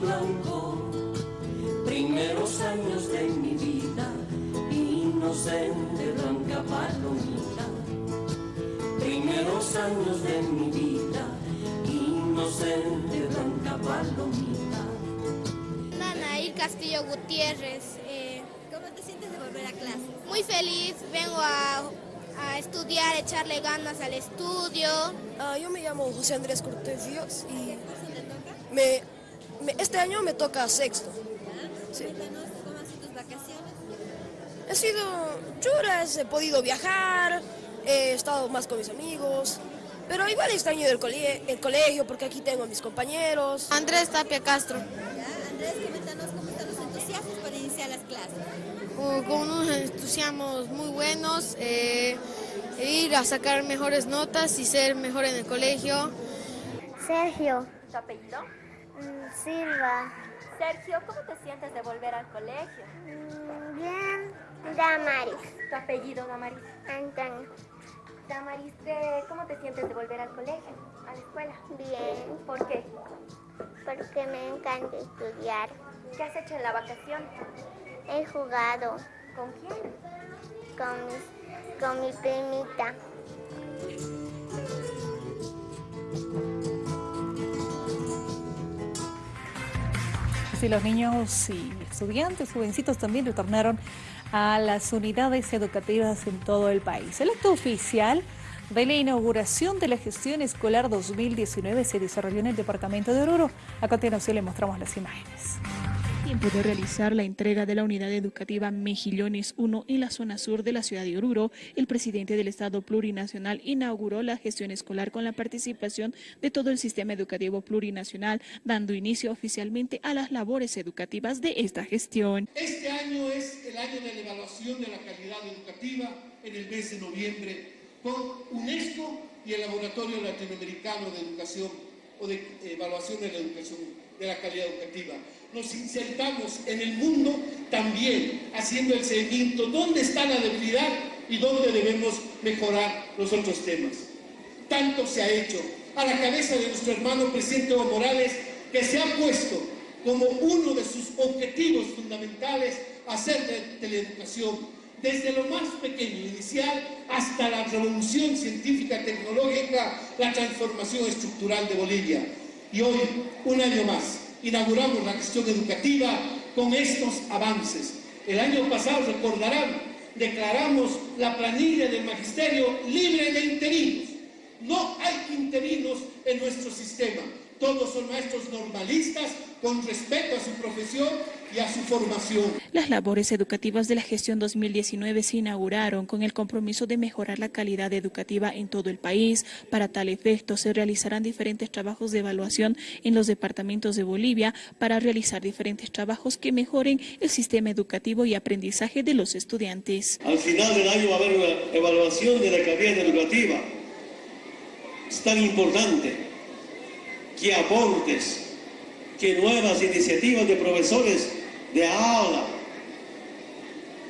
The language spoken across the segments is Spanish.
blanco, primeros años de mi vida, inocente blanca palomita, primeros años de mi vida, inocente blanca palomita. Nanaí Castillo Gutiérrez. eh, ¿Cómo te sientes de volver a clase? muy feliz, vengo a, a estudiar, echarle ganas al estudio. Ah, yo me llamo José Andrés Cortés Ríos y me- este año me toca sexto. Sí. Cómo han sido tus vacaciones. He sido churas, he podido viajar, he estado más con mis amigos, pero igual extraño el, cole- el colegio porque aquí tengo a mis compañeros. Andrés Tapia Castro, ¿Ya? Andrés, coméntanos cómo están los entusiasmos para iniciar las clases. con con unos entusiasmos muy buenos, eh, ir a sacar mejores notas y ser mejor en el colegio. Sergio ¿Tu apellido? Silva. Sergio, ¿cómo te sientes de volver al colegio? Mm, Bien. Damaris. ¿Tu apellido, Damaris? Antonio. Damaris, ¿qué- ¿cómo te sientes de volver al colegio, a la escuela? Bien. ¿Por qué? Porque me encanta estudiar. ¿Qué has hecho en la vacación? He jugado ¿Con quién? con, con mi primita. Así los niños y estudiantes, jovencitos también retornaron a las unidades educativas en todo el país. El acto oficial de la inauguración de la gestión escolar 2019 se desarrolló en el departamento de Oruro. A continuación le mostramos las imágenes. Tiempo de realizar la entrega de la unidad educativa Mejillones 1 en la zona sur de la ciudad de Oruro, el presidente del Estado Plurinacional inauguró la gestión escolar con la participación de todo el sistema educativo plurinacional, dando inicio oficialmente a las labores educativas de esta gestión. Este año es el año de la evaluación de la calidad educativa en el mes de noviembre con UNESCO y el Laboratorio Latinoamericano de Educación o de Evaluación de la Educación, de la calidad educativa. Nos insertamos en el mundo también haciendo el seguimiento dónde está la debilidad y dónde debemos mejorar los otros temas. Tanto se ha hecho a la cabeza de nuestro hermano presidente Evo Morales que se ha puesto como uno de sus objetivos fundamentales hacer de, de la educación desde lo más pequeño inicial hasta la revolución científica tecnológica, la transformación estructural de Bolivia. Y hoy, un año más, inauguramos la gestión educativa con estos avances. El año pasado, recordarán, declaramos la planilla del magisterio libre de interinos. No hay interinos en nuestro sistema. Todos son maestros normalistas con respeto a su profesión y a su formación. Las labores educativas de la gestión 2019 se inauguraron con el compromiso de mejorar la calidad educativa en todo el país. Para tal efecto, se realizarán diferentes trabajos de evaluación en los departamentos de Bolivia para realizar diferentes trabajos que mejoren el sistema educativo y aprendizaje de los estudiantes. Al final del año va a haber una evaluación de la calidad educativa. Es tan importante que aportes, que nuevas iniciativas de profesores de aula.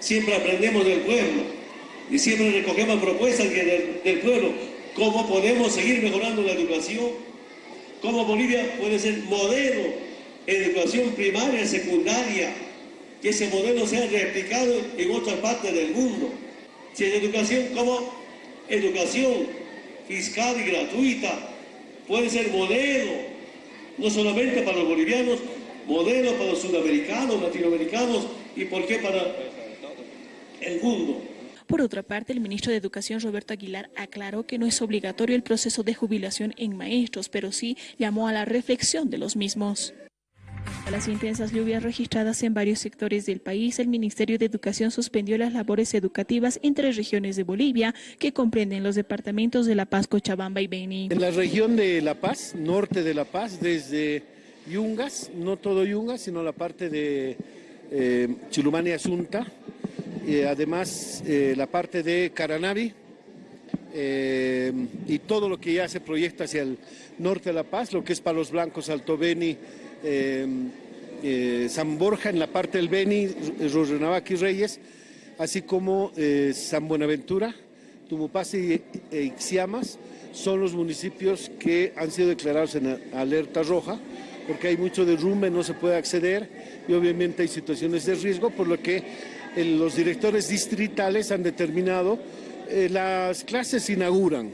Siempre aprendemos del pueblo y siempre recogemos propuestas del, pueblo. ¿Cómo podemos seguir mejorando la educación? ¿Cómo Bolivia puede ser modelo en educación primaria y secundaria? Que ese modelo sea replicado en otras partes del mundo. Si es educación, como educación fiscal y gratuita puede ser modelo, no solamente para los bolivianos, modelo para los sudamericanos, latinoamericanos y por qué para el mundo. Por otra parte, el ministro de Educación, Roberto Aguilar, aclaró que no es obligatorio el proceso de jubilación en maestros, pero sí llamó a la reflexión de los mismos. A las intensas lluvias registradas en varios sectores del país, el Ministerio de Educación suspendió las labores educativas en tres regiones de Bolivia que comprenden los departamentos de La Paz, Cochabamba y Beni. En la región de La Paz, norte de La Paz, desde Yungas, no todo Yungas, sino la parte de eh, Chilumani Asunta, eh, además eh, la parte de Caranavi eh, y todo lo que ya se proyecta hacia el norte de La Paz, lo que es Palos Blancos, Alto Beni, San Borja en la parte del Beni, Rurrenabaque y Reyes, así como San Buenaventura, Tumupasi e Ixiamas, son los municipios que han sido declarados en alerta roja, porque hay mucho derrumbe, no se puede acceder y obviamente hay situaciones de riesgo, por lo que los directores distritales han determinado, eh, las clases se inauguran,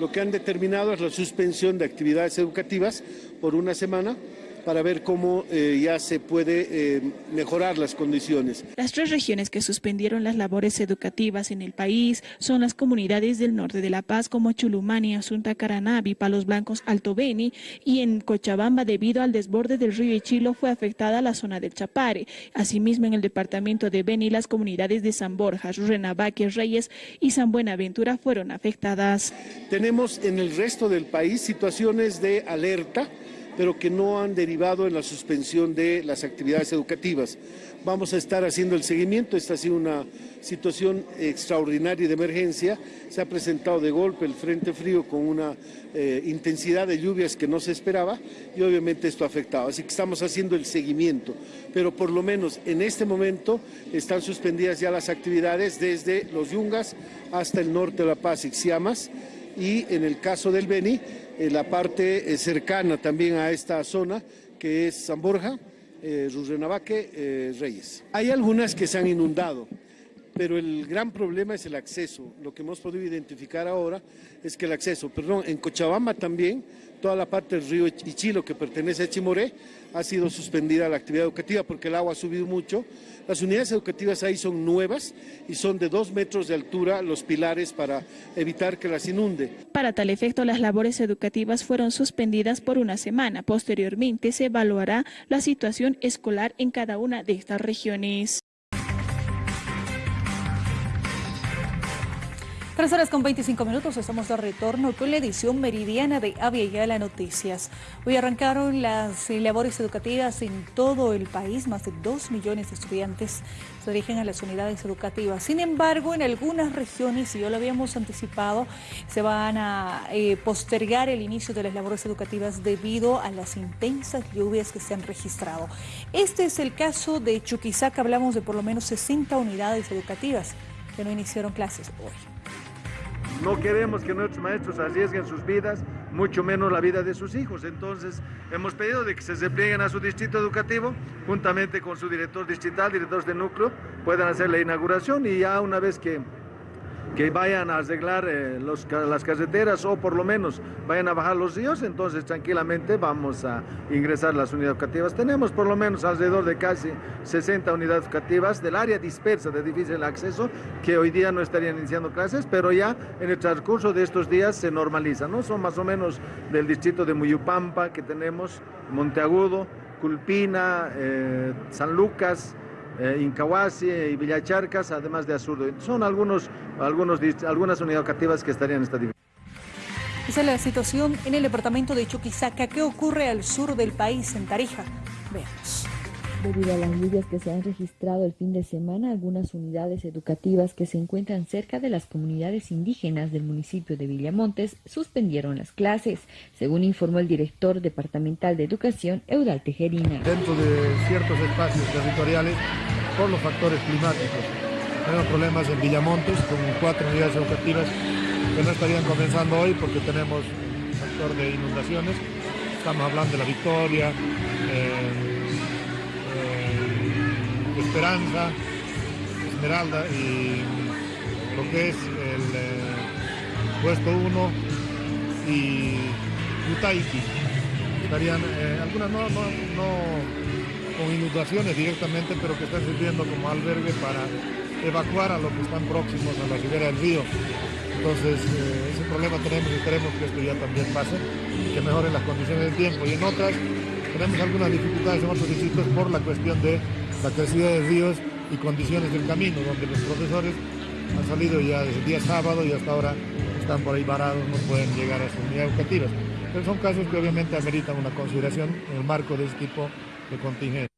lo que han determinado es la suspensión de actividades educativas por una semana para ver cómo eh, ya se puede eh, mejorar las condiciones. Las tres regiones que suspendieron las labores educativas en el país son las comunidades del norte de La Paz como Chulumani, Asunta Caranavi, Palos Blancos, Alto Beni y en Cochabamba debido al desborde del río Ichilo fue afectada la zona del Chapare. Asimismo en el departamento de Beni las comunidades de San Borja, Renabaque, Reyes y San Buenaventura fueron afectadas. Tenemos en el resto del país situaciones de alerta pero que no han derivado en la suspensión de las actividades educativas. Vamos a estar haciendo el seguimiento, esta ha sido una situación extraordinaria de emergencia, se ha presentado de golpe el Frente Frío con una eh, intensidad de lluvias que no se esperaba y obviamente esto ha afectado, así que estamos haciendo el seguimiento, pero por lo menos en este momento están suspendidas ya las actividades desde los Yungas hasta el norte de La Paz, Ixiamas, y en el caso del Beni, la parte eh, cercana también a esta zona, que es San Borja, eh, eh, Reyes. Hay algunas que se han inundado, pero el gran problema es el acceso. Lo que hemos podido identificar ahora es que el acceso, perdón, en Cochabamba también, toda la parte del río Ichilo que pertenece a Chimoré, ha sido suspendida la actividad educativa porque el agua ha subido mucho las unidades educativas ahí son nuevas y son de dos metros de altura los pilares para evitar que las inunde. Para tal efecto, las labores educativas fueron suspendidas por una semana. Posteriormente se evaluará la situación escolar en cada una de estas regiones. Tres horas con 25 minutos, estamos de retorno con la edición meridiana de Avia Yala Noticias. Hoy arrancaron las labores educativas en todo el país, más de 2 millones de estudiantes se dirigen a las unidades educativas. Sin embargo, en algunas regiones, y ya lo habíamos anticipado, se van a eh, postergar el inicio de las labores educativas debido a las intensas lluvias que se han registrado. Este es el caso de Chuquisaca, hablamos de por lo menos 60 unidades educativas que no iniciaron clases hoy. No queremos que nuestros maestros arriesguen sus vidas, mucho menos la vida de sus hijos. Entonces, hemos pedido de que se desplieguen a su distrito educativo, juntamente con su director distrital, directores de núcleo, puedan hacer la inauguración y ya una vez que que vayan a arreglar eh, las carreteras o por lo menos vayan a bajar los ríos, entonces tranquilamente vamos a ingresar las unidades educativas. Tenemos por lo menos alrededor de casi 60 unidades educativas del área dispersa de difícil acceso que hoy día no estarían iniciando clases, pero ya en el transcurso de estos días se normaliza, ¿no? Son más o menos del distrito de Muyupampa que tenemos, Monteagudo, Culpina, eh, San Lucas, eh, Incahuasi y Villacharcas, además de Azurdo. Son algunos, algunas unidades educativas que estarían en esta división. Esa es la situación en el departamento de Chuquisaca. ¿Qué ocurre al sur del país, en Tarija? Veamos. Debido a las lluvias que se han registrado el fin de semana, algunas unidades educativas que se encuentran cerca de las comunidades indígenas del municipio de Villamontes suspendieron las clases, según informó el director departamental de educación, Eudal Tejerina. Dentro de ciertos espacios territoriales, por los factores climáticos, tenemos problemas en Villamontes con cuatro unidades educativas que no estarían comenzando hoy porque tenemos un factor de inundaciones. Estamos hablando de la Victoria, eh, Esperanza, Esmeralda y lo que es el eh, puesto 1 y Utaiki. Estarían eh, algunas no, con inundaciones directamente, pero que están sirviendo como albergue para evacuar a los que están próximos a la ribera del río. Entonces, eh, ese problema tenemos y queremos que esto ya también pase que mejoren las condiciones del tiempo. Y en otras, tenemos algunas dificultades en otros distritos por la cuestión de la crecida de ríos y condiciones del camino, donde los profesores han salido ya desde el día sábado y hasta ahora están por ahí varados, no pueden llegar a sus unidades educativas. Pero son casos que obviamente ameritan una consideración en el marco de este tipo de contingente.